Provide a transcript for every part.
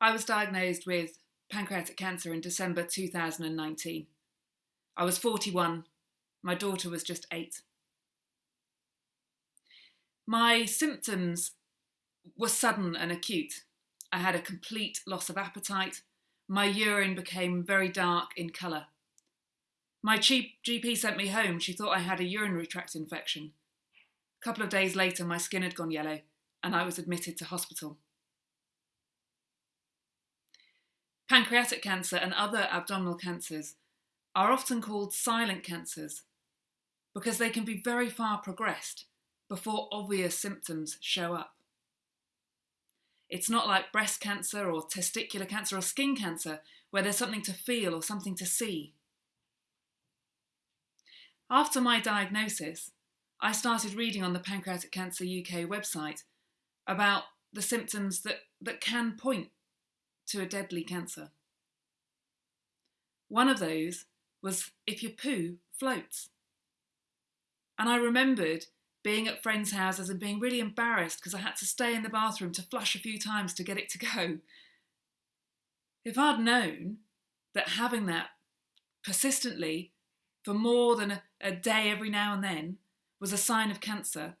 I was diagnosed with pancreatic cancer in December 2019. I was 41, my daughter was just eight. My symptoms were sudden and acute. I had a complete loss of appetite. My urine became very dark in colour. My GP sent me home. She thought I had a urinary tract infection. A couple of days later, my skin had gone yellow and I was admitted to hospital. Pancreatic cancer and other abdominal cancers are often called silent cancers because they can be very far progressed before obvious symptoms show up. It's not like breast cancer or testicular cancer or skin cancer where there's something to feel or something to see. After my diagnosis, I started reading on the Pancreatic Cancer UK website about the symptoms that, that can point to a deadly cancer. One of those was if your poo floats. And I remembered being at friends' houses and being really embarrassed because I had to stay in the bathroom to flush a few times to get it to go. If I'd known that having that persistently for more than a, a day every now and then was a sign of cancer,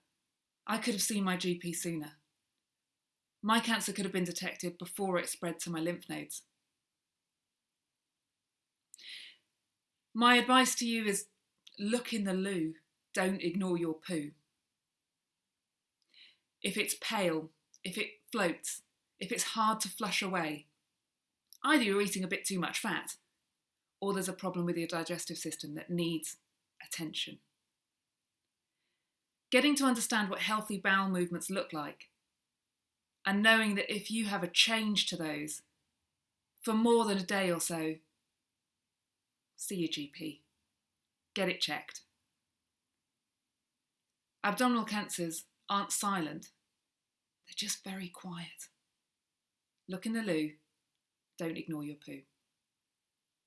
I could have seen my GP sooner my cancer could have been detected before it spread to my lymph nodes. My advice to you is look in the loo, don't ignore your poo. If it's pale, if it floats, if it's hard to flush away, either you're eating a bit too much fat or there's a problem with your digestive system that needs attention. Getting to understand what healthy bowel movements look like and knowing that if you have a change to those for more than a day or so, see your GP. Get it checked. Abdominal cancers aren't silent, they're just very quiet. Look in the loo, don't ignore your poo.